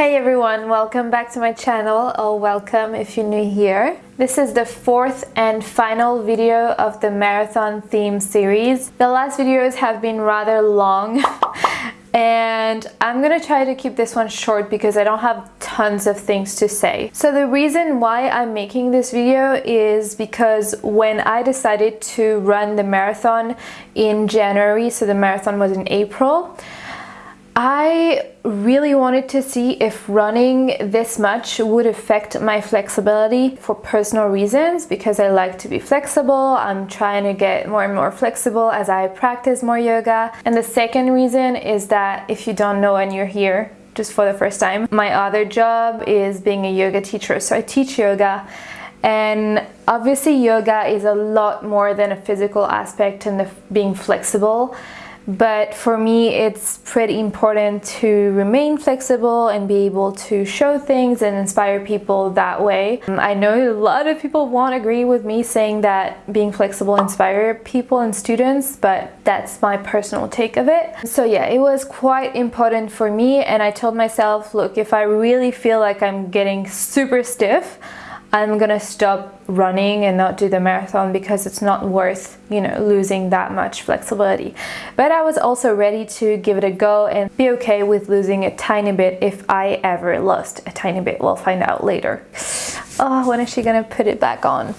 Hey everyone, welcome back to my channel, or welcome if you're new here. This is the fourth and final video of the marathon theme series. The last videos have been rather long and I'm gonna try to keep this one short because I don't have tons of things to say. So the reason why I'm making this video is because when I decided to run the marathon in January, so the marathon was in April, I really wanted to see if running this much would affect my flexibility for personal reasons because I like to be flexible. I'm trying to get more and more flexible as I practice more yoga. And the second reason is that if you don't know and you're here just for the first time, my other job is being a yoga teacher. So I teach yoga and obviously yoga is a lot more than a physical aspect and being flexible but for me it's pretty important to remain flexible and be able to show things and inspire people that way. Um, I know a lot of people won't agree with me saying that being flexible inspire people and students but that's my personal take of it. So yeah it was quite important for me and I told myself look if I really feel like I'm getting super stiff I'm gonna stop running and not do the marathon because it's not worth you know losing that much flexibility. But I was also ready to give it a go and be okay with losing a tiny bit if I ever lost a tiny bit. We'll find out later. Oh when is she gonna put it back on?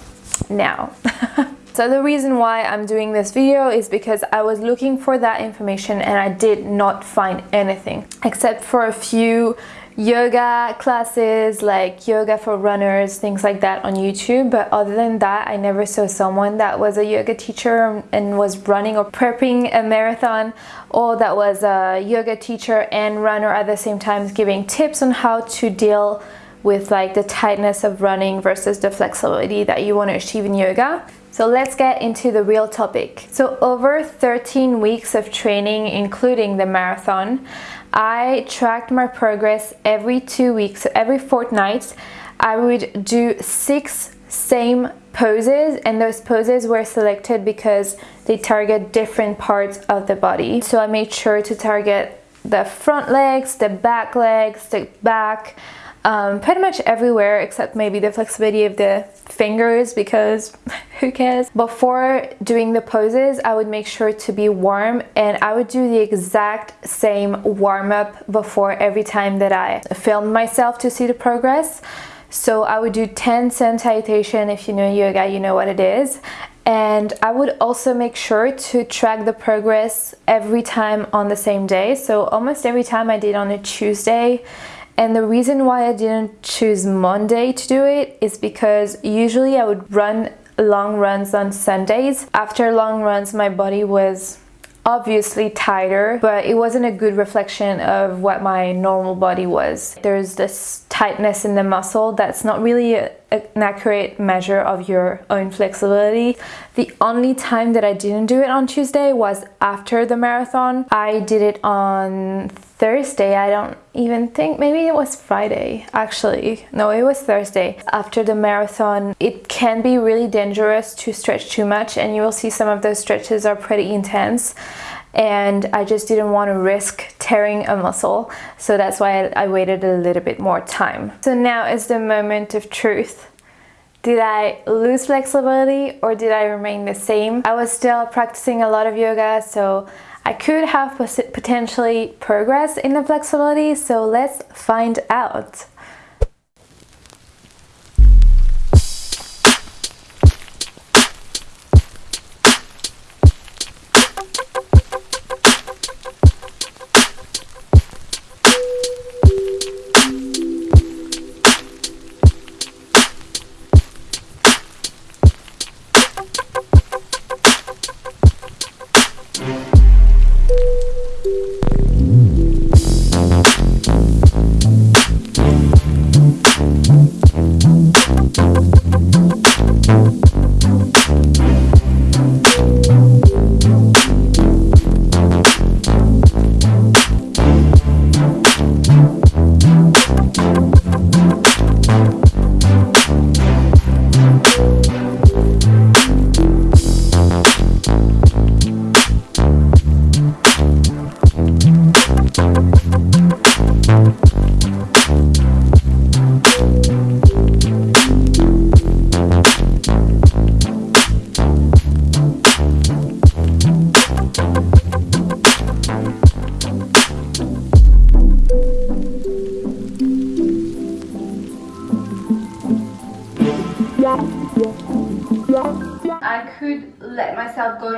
Now. So the reason why I'm doing this video is because I was looking for that information and I did not find anything except for a few yoga classes like yoga for runners things like that on YouTube but other than that I never saw someone that was a yoga teacher and was running or prepping a marathon or that was a yoga teacher and runner at the same time giving tips on how to deal with like the tightness of running versus the flexibility that you want to achieve in yoga. So let's get into the real topic. So over 13 weeks of training, including the marathon, I tracked my progress every two weeks, every fortnight. I would do six same poses and those poses were selected because they target different parts of the body. So I made sure to target the front legs, the back legs, the back, um, pretty much everywhere except maybe the flexibility of the fingers because who cares? Before doing the poses I would make sure to be warm and I would do the exact same warm-up before every time that I filmed myself to see the progress. So I would do 10 sun salutation if you know yoga you know what it is. And I would also make sure to track the progress every time on the same day. So almost every time I did on a Tuesday and the reason why I didn't choose Monday to do it is because usually I would run long runs on Sundays. After long runs, my body was obviously tighter but it wasn't a good reflection of what my normal body was. There's this tightness in the muscle that's not really a, an accurate measure of your own flexibility. The only time that I didn't do it on Tuesday was after the marathon. I did it on Thursday I don't even think maybe it was Friday actually. No it was Thursday. After the marathon it can be really dangerous to stretch too much and you will see some of those stretches are pretty intense. And I just didn't want to risk tearing a muscle so that's why I, waited a little bit more time. So now is the moment of truth. Did I lose flexibility or did I remain the same? I was still practicing a lot of yoga so I could have potentially progressed in the flexibility, so let's find out.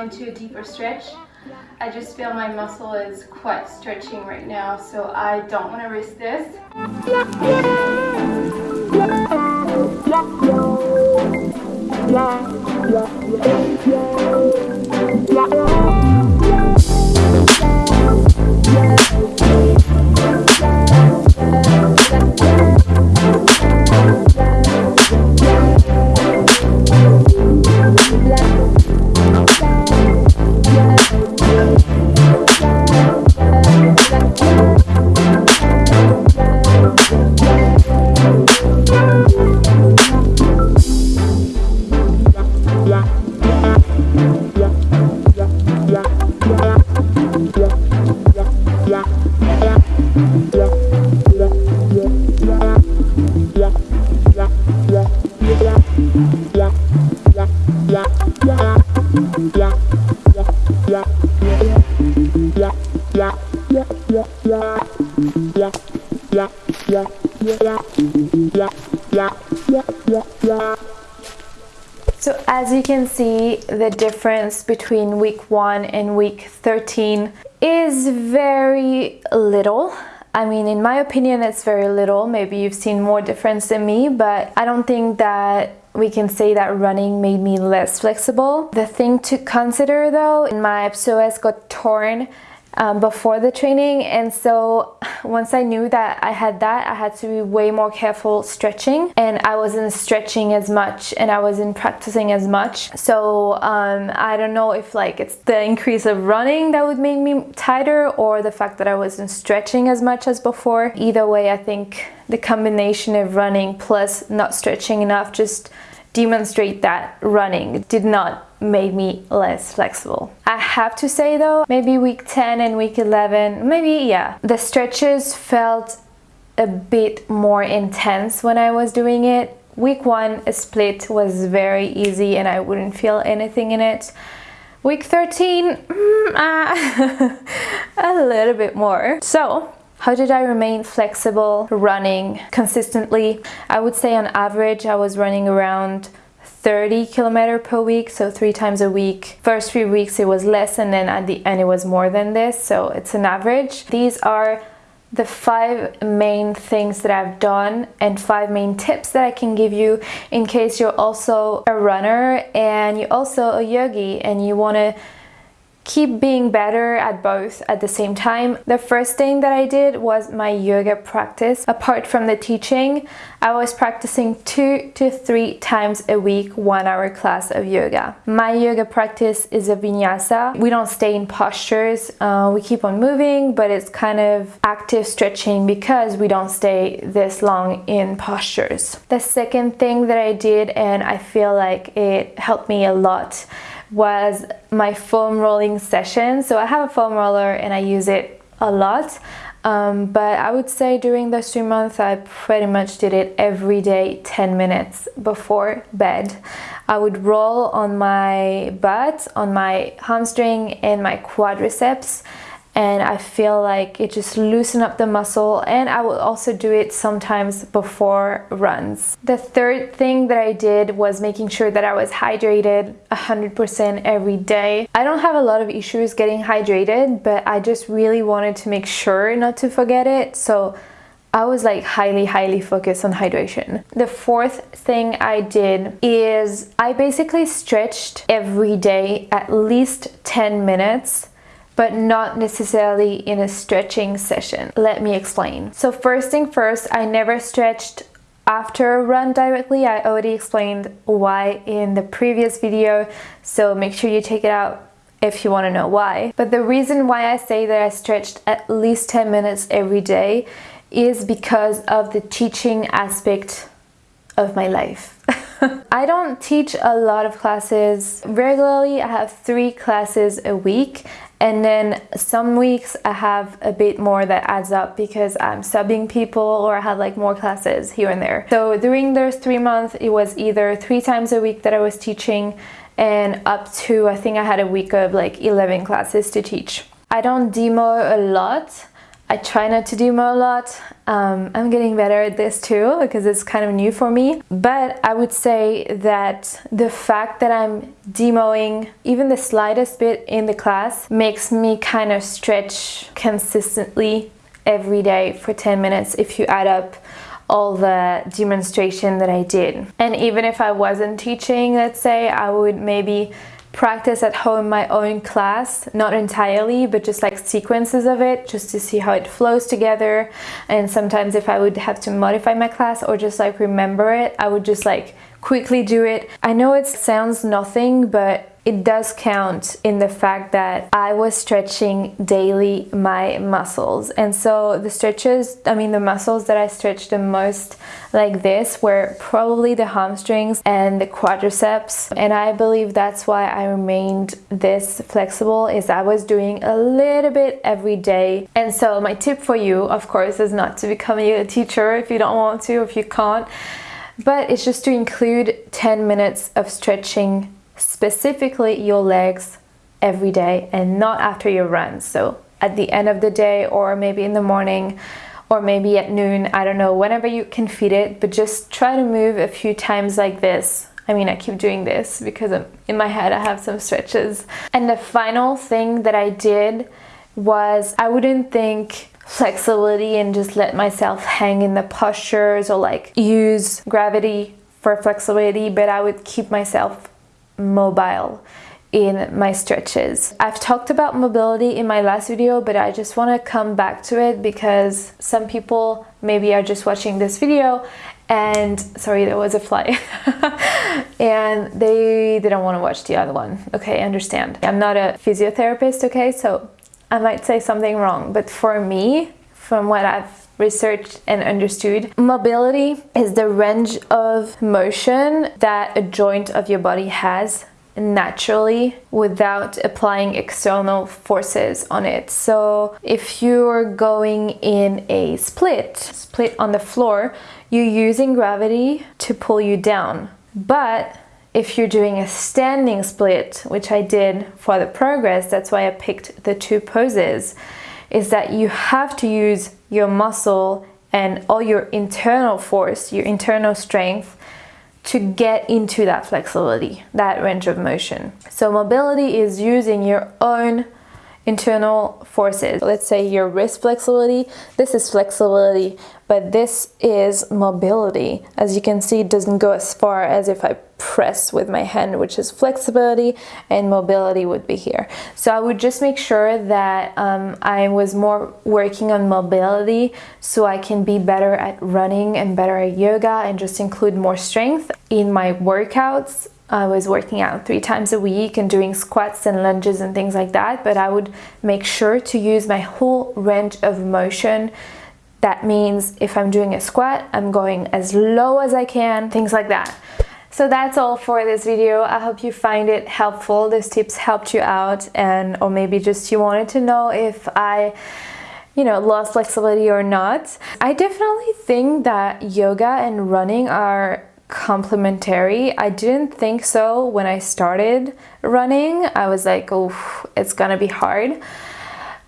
Into a deeper stretch. I just feel my muscle is quite stretching right now, so I don't want to risk this. So as you can see, the difference between week 1 and week 13 is very little. I mean, in my opinion, it's very little. Maybe you've seen more difference than me, but I don't think that we can say that running made me less flexible. The thing to consider though, my psoas got torn um, before the training. And so once I knew that I had that I had to be way more careful stretching. And I wasn't stretching as much and I wasn't practicing as much. So um, I don't know if like it's the increase of running that would make me tighter or the fact that I wasn't stretching as much as before. Either way I think the combination of running plus not stretching enough just demonstrate that running did not make me less flexible. I have to say though, maybe week 10 and week 11, maybe yeah, the stretches felt a bit more intense when I was doing it. Week 1 a split was very easy and I wouldn't feel anything in it. Week 13, mm, uh, a little bit more. So how did I remain flexible running consistently? I would say on average I was running around 30 kilometer per week so three times a week first three weeks it was less and then at the end it was more than this so it's an average these are the five main things that I've done and five main tips that I can give you in case you're also a runner and you're also a yogi and you want to keep being better at both at the same time. The first thing that I did was my yoga practice. Apart from the teaching, I was practicing two to three times a week, one hour class of yoga. My yoga practice is a vinyasa. We don't stay in postures, uh, we keep on moving, but it's kind of active stretching because we don't stay this long in postures. The second thing that I did, and I feel like it helped me a lot, was my foam rolling session. So I have a foam roller and I use it a lot. Um, but I would say during those three months I pretty much did it every day 10 minutes before bed. I would roll on my butt, on my hamstring and my quadriceps and I feel like it just loosen up the muscle and I will also do it sometimes before runs. The third thing that I did was making sure that I was hydrated 100% every day. I don't have a lot of issues getting hydrated but I just really wanted to make sure not to forget it so I was like highly highly focused on hydration. The fourth thing I did is I basically stretched every day at least 10 minutes but not necessarily in a stretching session. Let me explain. So first thing first, I never stretched after a run directly. I already explained why in the previous video, so make sure you check it out if you want to know why. But the reason why I say that I stretched at least 10 minutes every day is because of the teaching aspect of my life. I don't teach a lot of classes regularly. I have three classes a week and then some weeks I have a bit more that adds up because I'm subbing people or I have like more classes here and there. So during those three months, it was either three times a week that I was teaching and up to, I think I had a week of like 11 classes to teach. I don't demo a lot. I try not to demo a lot. Um, I'm getting better at this too because it's kind of new for me. But I would say that the fact that I'm demoing even the slightest bit in the class makes me kind of stretch consistently every day for 10 minutes if you add up all the demonstration that I did. And even if I wasn't teaching, let's say, I would maybe practice at home my own class, not entirely, but just like sequences of it, just to see how it flows together. And sometimes if I would have to modify my class or just like remember it, I would just like quickly do it. I know it sounds nothing, but it does count in the fact that I was stretching daily my muscles. And so the stretches, I mean the muscles that I stretched the most like this were probably the hamstrings and the quadriceps. And I believe that's why I remained this flexible is I was doing a little bit every day. And so my tip for you, of course, is not to become a teacher if you don't want to, if you can't but it's just to include 10 minutes of stretching specifically your legs every day and not after your run. So at the end of the day or maybe in the morning or maybe at noon, I don't know, whenever you can fit it, but just try to move a few times like this. I mean, I keep doing this because I'm, in my head I have some stretches. And the final thing that I did was I wouldn't think flexibility and just let myself hang in the postures or like use gravity for flexibility, but I would keep myself mobile in my stretches. I've talked about mobility in my last video, but I just want to come back to it because some people maybe are just watching this video and sorry there was a fly. And they didn't want to watch the other one. Okay I understand. I'm not a physiotherapist okay? So i might say something wrong but for me from what i've researched and understood. Mobility is the range of motion that a joint of your body has naturally without applying external forces on it. So if you're going in a split, split on the floor, you're using gravity to pull you down. But if you're doing a standing split, which I did for the progress, that's why I picked the two poses, is that you have to use your muscle and all your internal force, your internal strength to get into that flexibility, that range of motion. So mobility is using your own internal forces. Let's say your wrist flexibility, this is flexibility, but this is mobility. As you can see, it doesn't go as far as if I press with my hand, which is flexibility, and mobility would be here. So I would just make sure that um, I was more working on mobility so I can be better at running and better at yoga and just include more strength in my workouts I was working out three times a week and doing squats and lunges and things like that, but I would make sure to use my whole range of motion. That means if I'm doing a squat, I'm going as low as I can, things like that. So that's all for this video. I hope you find it helpful. These tips helped you out and or maybe just you wanted to know if I you know, lost flexibility or not. I definitely think that yoga and running are complementary. I didn't think so when I started running. I was like, oh, it's gonna be hard.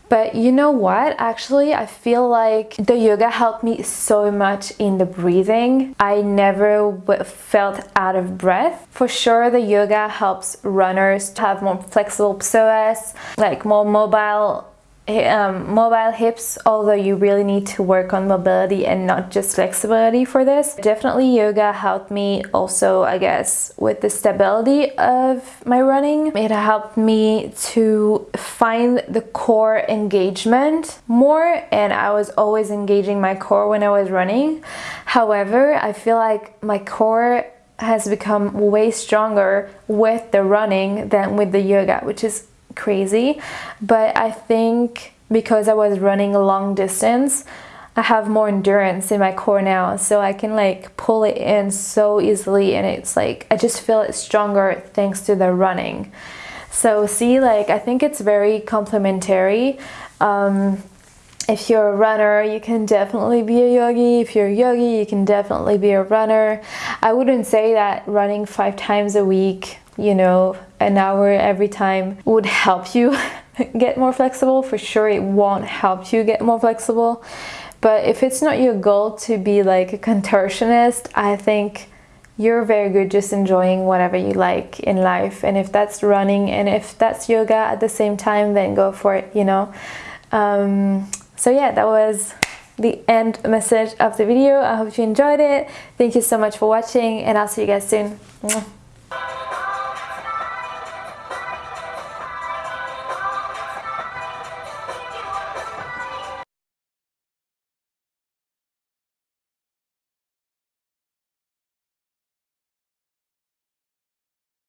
But you know what? Actually, I feel like the yoga helped me so much in the breathing. I never felt out of breath. For sure, the yoga helps runners to have more flexible psoas, like more mobile um, mobile hips, although you really need to work on mobility and not just flexibility for this. Definitely yoga helped me also, I guess, with the stability of my running. It helped me to find the core engagement more and I was always engaging my core when I was running. However, I feel like my core has become way stronger with the running than with the yoga, which is crazy but I think because I was running a long distance I have more endurance in my core now so I can like pull it in so easily and it's like I just feel it stronger thanks to the running so see like I think it's very complementary um, if you're a runner, you can definitely be a yogi. If you're a yogi, you can definitely be a runner. I wouldn't say that running five times a week you know, an hour every time would help you get more flexible. For sure it won't help you get more flexible. But if it's not your goal to be like a contortionist I think you're very good just enjoying whatever you like in life. And if that's running and if that's yoga at the same time then go for it you know? Um, so yeah that was the end message of the video. I hope you enjoyed it. Thank you so much for watching and I'll see you guys soon